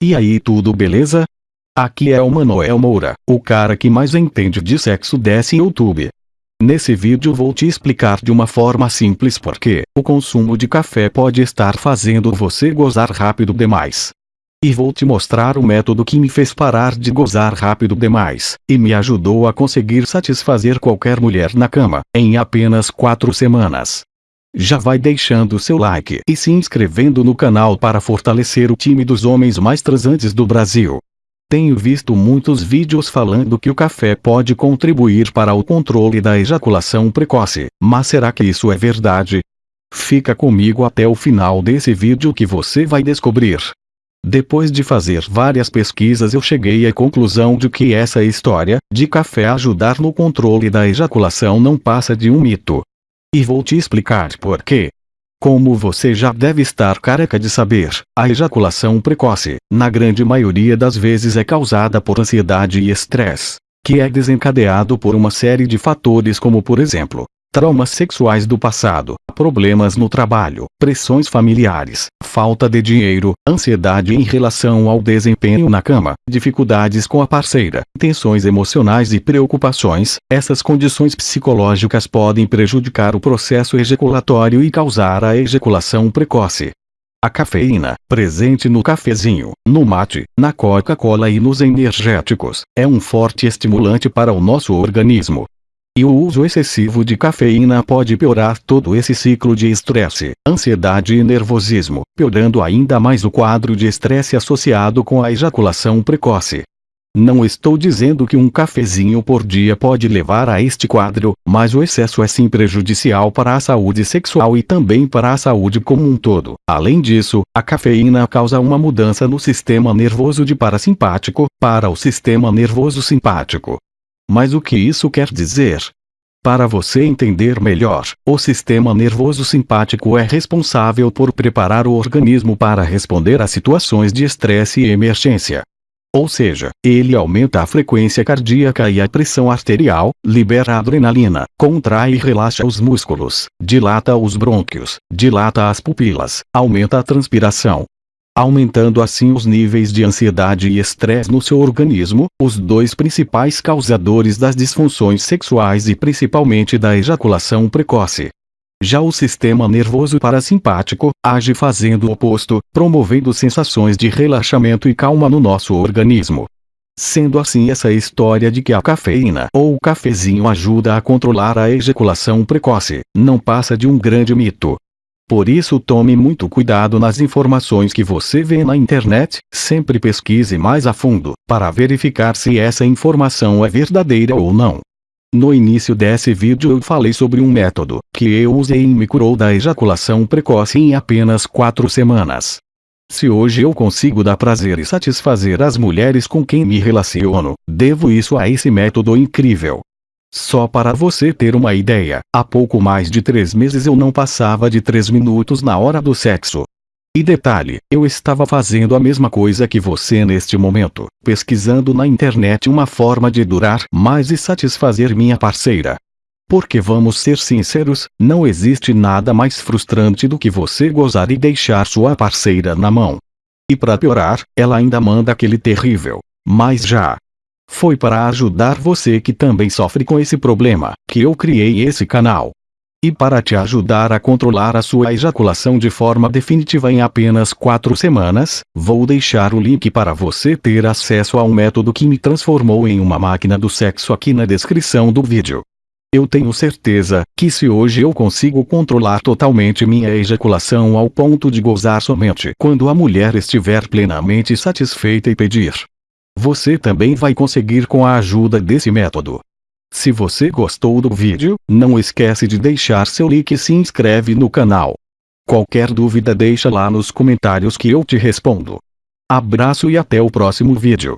E aí tudo beleza? Aqui é o Manuel Moura, o cara que mais entende de sexo desse YouTube. Nesse vídeo vou te explicar de uma forma simples porque o consumo de café pode estar fazendo você gozar rápido demais. E vou te mostrar o método que me fez parar de gozar rápido demais, e me ajudou a conseguir satisfazer qualquer mulher na cama, em apenas 4 semanas. Já vai deixando seu like e se inscrevendo no canal para fortalecer o time dos homens mais transantes do Brasil. Tenho visto muitos vídeos falando que o café pode contribuir para o controle da ejaculação precoce, mas será que isso é verdade? Fica comigo até o final desse vídeo que você vai descobrir. Depois de fazer várias pesquisas eu cheguei à conclusão de que essa história, de café ajudar no controle da ejaculação não passa de um mito. E vou te explicar por quê. Como você já deve estar careca de saber, a ejaculação precoce, na grande maioria das vezes é causada por ansiedade e estresse, que é desencadeado por uma série de fatores como por exemplo, traumas sexuais do passado, problemas no trabalho, pressões familiares, falta de dinheiro, ansiedade em relação ao desempenho na cama, dificuldades com a parceira, tensões emocionais e preocupações, essas condições psicológicas podem prejudicar o processo ejaculatório e causar a ejaculação precoce. A cafeína, presente no cafezinho, no mate, na Coca-Cola e nos energéticos, é um forte estimulante para o nosso organismo, e o uso excessivo de cafeína pode piorar todo esse ciclo de estresse, ansiedade e nervosismo, piorando ainda mais o quadro de estresse associado com a ejaculação precoce. Não estou dizendo que um cafezinho por dia pode levar a este quadro, mas o excesso é sim prejudicial para a saúde sexual e também para a saúde como um todo. Além disso, a cafeína causa uma mudança no sistema nervoso de parasimpático, para o sistema nervoso simpático, mas o que isso quer dizer? Para você entender melhor, o sistema nervoso simpático é responsável por preparar o organismo para responder a situações de estresse e emergência. Ou seja, ele aumenta a frequência cardíaca e a pressão arterial, libera adrenalina, contrai e relaxa os músculos, dilata os brônquios, dilata as pupilas, aumenta a transpiração, aumentando assim os níveis de ansiedade e estresse no seu organismo, os dois principais causadores das disfunções sexuais e principalmente da ejaculação precoce. Já o sistema nervoso parasimpático age fazendo o oposto, promovendo sensações de relaxamento e calma no nosso organismo. Sendo assim essa história de que a cafeína ou o cafezinho ajuda a controlar a ejaculação precoce, não passa de um grande mito. Por isso tome muito cuidado nas informações que você vê na internet, sempre pesquise mais a fundo, para verificar se essa informação é verdadeira ou não. No início desse vídeo eu falei sobre um método, que eu usei e me curou da ejaculação precoce em apenas 4 semanas. Se hoje eu consigo dar prazer e satisfazer as mulheres com quem me relaciono, devo isso a esse método incrível. Só para você ter uma ideia, há pouco mais de três meses eu não passava de três minutos na hora do sexo. E detalhe, eu estava fazendo a mesma coisa que você neste momento, pesquisando na internet uma forma de durar mais e satisfazer minha parceira. Porque vamos ser sinceros, não existe nada mais frustrante do que você gozar e deixar sua parceira na mão. E para piorar, ela ainda manda aquele terrível. Mas já, foi para ajudar você que também sofre com esse problema, que eu criei esse canal. E para te ajudar a controlar a sua ejaculação de forma definitiva em apenas 4 semanas, vou deixar o link para você ter acesso ao método que me transformou em uma máquina do sexo aqui na descrição do vídeo. Eu tenho certeza que se hoje eu consigo controlar totalmente minha ejaculação ao ponto de gozar somente quando a mulher estiver plenamente satisfeita e pedir, você também vai conseguir com a ajuda desse método. Se você gostou do vídeo, não esquece de deixar seu like e se inscreve no canal. Qualquer dúvida deixa lá nos comentários que eu te respondo. Abraço e até o próximo vídeo.